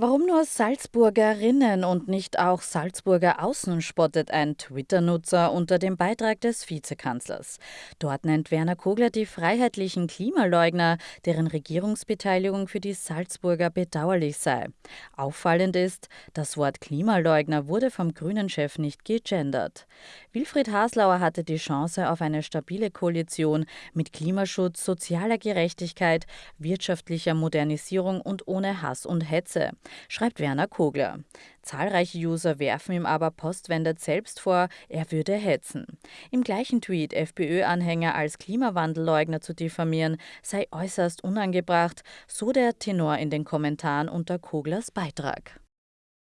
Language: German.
Warum nur Salzburgerinnen und nicht auch Salzburger Außen spottet ein Twitter-Nutzer unter dem Beitrag des Vizekanzlers. Dort nennt Werner Kogler die freiheitlichen Klimaleugner, deren Regierungsbeteiligung für die Salzburger bedauerlich sei. Auffallend ist, das Wort Klimaleugner wurde vom Grünen-Chef nicht gegendert. Wilfried Haslauer hatte die Chance auf eine stabile Koalition mit Klimaschutz, sozialer Gerechtigkeit, wirtschaftlicher Modernisierung und ohne Hass und Hetze schreibt Werner Kogler. Zahlreiche User werfen ihm aber postwendet selbst vor, er würde hetzen. Im gleichen Tweet FPÖ-Anhänger als Klimawandelleugner zu diffamieren, sei äußerst unangebracht, so der Tenor in den Kommentaren unter Koglers Beitrag.